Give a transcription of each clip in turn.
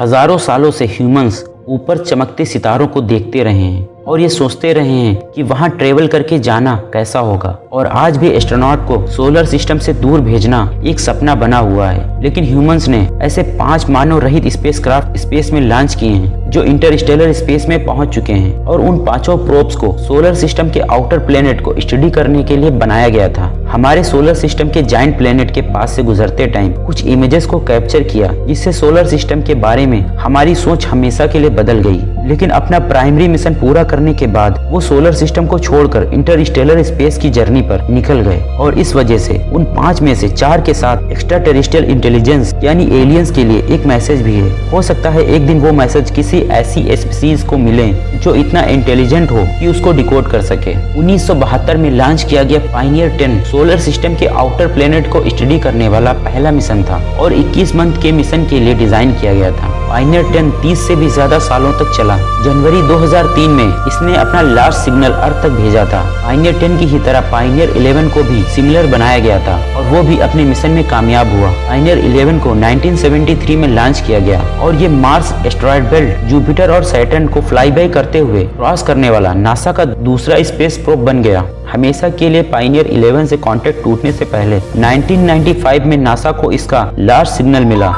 हज़ारों सालों से ह्यूमंस ऊपर चमकते सितारों को देखते रहे हैं और ये सोचते रहे हैं कि वहाँ ट्रेवल करके जाना कैसा होगा। और आज भी एस्ट्रोनॉट को सोलर सिस्टम से दूर भेजना एक सपना बना हुआ है। लेकिन ह्यूमंस ने ऐसे पाँच मानव रहित स्पेस क्राफ्ट स्पेस में लॉन्च किए हैं, जो इंटरस्टेलर स्पेस में पहुँच चुके हैं और उन पाँचों प्रोब्स को सोलर सिस्टम के आउटर प्लेनेट को स्टडी करने के लिए बनाया गया था। हमारे सोलर सिस्टम के जाइंट प्लेनेट के पास से गुजरते टाइम कुछ इमेजेस को कैप्चर किया, जिससे सोलर सिस्टम के बारे में हमारी सोच हमेशा के लिए बदल गई। लेकिन अपना प्राइमरी मिशन पूरा करने के बाद वो सोलर सिस्टम को छोड़कर इंटरस्टेलर स्पेस की जर्नी पर निकल गए और इस वजह से उन पाँच में से चार के साथ एक्स्ट्रा टेरिस्टियल इंटेलिजेंस यानी एलियंस के लिए एक मैसेज भी है। हो सकता है एक दिन वो मैसेज किसी ऐसी स्पीसीज को मिले जो इतना इंटेलिजेंट हो कि उसको डिकोड कर सके। 1972 में लॉन्च किया गया पाइनियर 10 सोलर सिस्टम के आउटर प्लेनेट को स्टडी करने वाला पहला मिशन था और 21 मंथ के मिशन के लिए डिज़ाइन किया गया था। पाइनियर 10 30 से भी ज़्यादा सालों तक चला। जनवरी 2003 में इसने अपना लास्ट सिग्नल अर्थ तक भेजा था। पाइनियर 10 की ही तरह पाइनियर 11 को भी सिमिलर बनाया गया था और वो भी अपने मिशन में कामयाब हुआ। पाइनियर 11 को 1973 में लॉन्च किया गया और ये मार्स एस्ट्रॉयड बेल्ट, जुपिटर और सैटर्न को फ्लाई बाई करते हुए क्रॉस करने वाला नासा का दूसरा स्पेस प्रोब बन गया। हमेशा के लिए पाइनियर 11 से कांटेक्ट टूटने से पहले 1995 में नासा को इसका लार्ज सिग्नल मिला।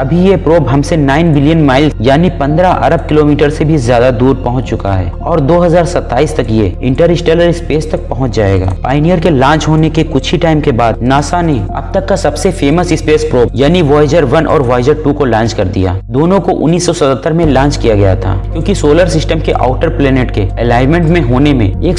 अभी ये प्रोब हमसे 9 बिलियन माइल यानी 15 अरब किलोमीटर से भी ज़्यादा दूर पहुँच चुका है। और 2027 तक ये इंटरस्टेलर स्पेस तक पहुँच जाएगा। पाइनियर के लॉन्च होने के कुछ ही टाइम के बाद नासा ने अब तक का सबसे फ़ेमस स्पेस प्रोब यानी वॉयजर वन और वॉयजर टू को लॉन्च कर दिया। दोनों को 1977 में लॉन्च किया गया था, क्यूँकी सोलर सिस्टम के आउटर प्लेनेट के अलाइनमेंट में होने में एक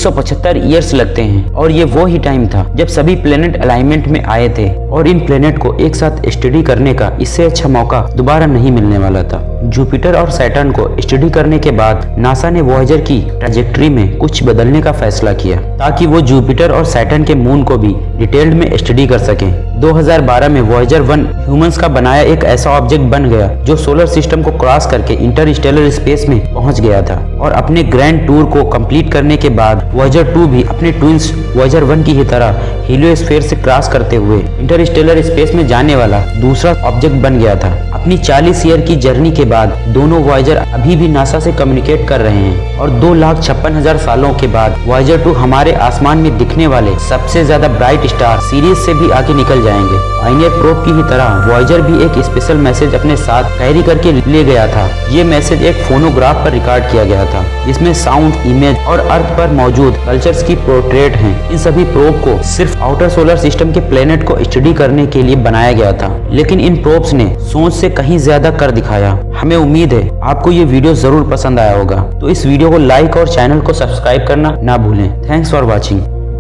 ईयर्स लगते हैं। और ये वो ही टाइम था जब सभी प्लेनेट अलाइनमेंट में आए थे, और इन प्लेनेट को एक साथ स्टडी करने का इससे अच्छा मौका दोबारा नहीं मिलने वाला था। जुपिटर और सैटर्न को स्टडी करने के बाद नासा ने वॉयजर की ट्रेजेक्ट्री में कुछ बदलने का फैसला किया, ताकि वो जुपिटर और सैटर्न के मून को भी डिटेल्ड में स्टडी कर सके। 2012 में वॉयजर वन ह्यूमंस का बनाया एक ऐसा ऑब्जेक्ट बन गया जो सोलर सिस्टम को क्रॉस करके इंटरस्टेलर स्पेस में पहुँच गया था और अपने ग्रैंड टूर को कंप्लीट करने के बाद वॉयजर टू भी अपने ट्विंस वॉयजर वन की ही तरह हीलियोस्फेयर से क्रॉस करते हुए इंटरस्टेलर स्पेस में जाने वाला दूसरा ऑब्जेक्ट बन गया था। अपनी 40 ईयर की जर्नी के बाद दोनों वॉयजर अभी भी नासा से कम्युनिकेट कर रहे हैं और दो लाख छप्पन हज़ार सालों के बाद वॉयजर टू हमारे आसमान में दिखने वाले सबसे ज़्यादा ब्राइट स्टार सीरीज़ से भी आगे निकल जाएँगे। पाइनियर प्रोब की ही तरह वॉयजर भी एक स्पेशल मैसेज अपने साथ कैरी करके ले गया था। ये मैसेज एक फोनोग्राफ पर रिकॉर्ड किया गया था। जिसमें साउंड इमेज और अर्थ पर मौजूद कल्चर्स की पोर्ट्रेट हैं। इन सभी प्रोब को सिर्फ़ आउटर सोलर सिस्टम के प्लेनेट को स्टडी करने के लिए बनाया गया था। लेकिन इन प्रोप्स ने सोच से कहीं ज़्यादा कर दिखाया। हमें उम्मीद है आपको ये वीडियो ज़रूर पसंद आया होगा। तो इस वीडियो को लाइक और चैनल को सब्सक्राइब करना ना भूलें। Thanks for watching